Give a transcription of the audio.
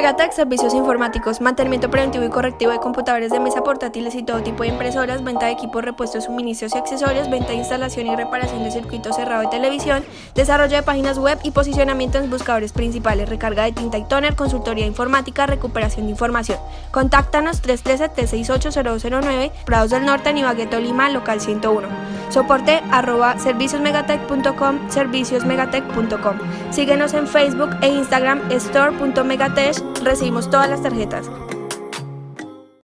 Megatech, servicios informáticos, mantenimiento preventivo y correctivo de computadores de mesa portátiles y todo tipo de impresoras, venta de equipos, repuestos, suministros y accesorios, venta de instalación y reparación de circuito cerrado de televisión, desarrollo de páginas web y posicionamiento en buscadores principales, recarga de tinta y toner, consultoría informática, recuperación de información. Contáctanos 313-368-0209, Prados del Norte, Nibagueto, Lima, local 101. Soporte arroba serviciosmegatech.com, serviciosmegatech.com. Síguenos en Facebook e Instagram store.megatech recibimos todas las tarjetas.